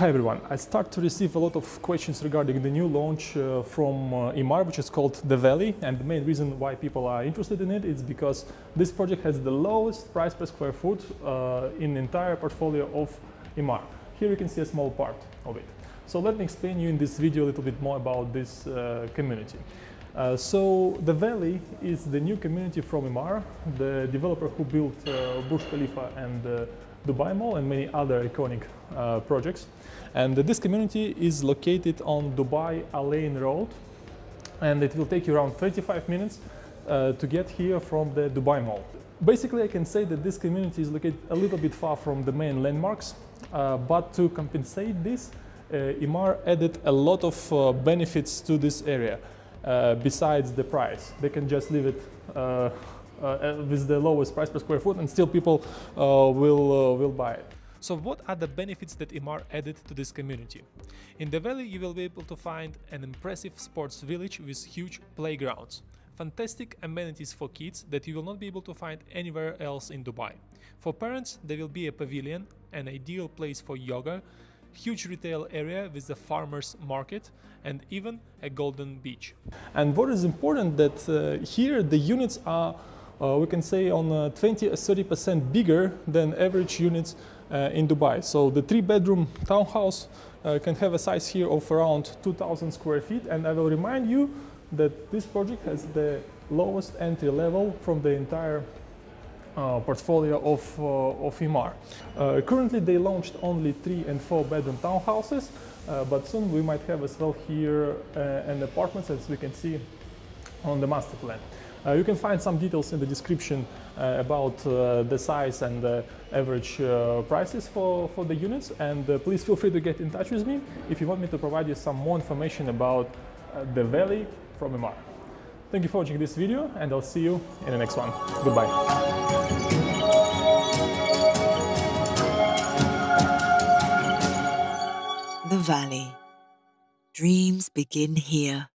Hi everyone. I start to receive a lot of questions regarding the new launch uh, from uh, Emaar, which is called The Valley. And the main reason why people are interested in it is because this project has the lowest price per square foot uh, in the entire portfolio of Emaar. Here you can see a small part of it. So let me explain you in this video a little bit more about this uh, community. Uh, so The Valley is the new community from Emaar, the developer who built uh, Burj Khalifa and uh, Dubai Mall and many other iconic uh, projects. And this community is located on Dubai Al Ain Road and it will take you around 35 minutes uh, to get here from the Dubai Mall. Basically, I can say that this community is located a little bit far from the main landmarks, uh, but to compensate this, Emaar added a lot of benefits to this area besides the price. They can just leave it uh, uh, with the lowest price per square foot and still people uh, will, uh, will buy it. So what are the benefits that Emaar added to this community? In the valley you will be able to find an impressive sports village with huge playgrounds, fantastic amenities for kids that you will not be able to find anywhere else in Dubai. For parents there will be a pavilion, an ideal place for yoga, huge retail area with the farmers market and even a golden beach. And what is important that uh, here the units are uh, we can say on uh, 20 or 30% bigger than average units uh, in Dubai. So the three bedroom townhouse uh, can have a size here of around 2000 square feet and I will remind you that this project has the lowest entry level from the entire uh, portfolio of, uh, of Emaar. Uh, currently they launched only three and four bedroom townhouses, uh, but soon we might have as well here uh, an apartments as we can see on the master plan. You can find some details in the description about the size and the average prices for, for the units and please feel free to get in touch with me if you want me to provide you some more information about the valley from Emaar. Thank you for watching this video and I'll see you in the next one. Goodbye. The Valley. Dreams begin here.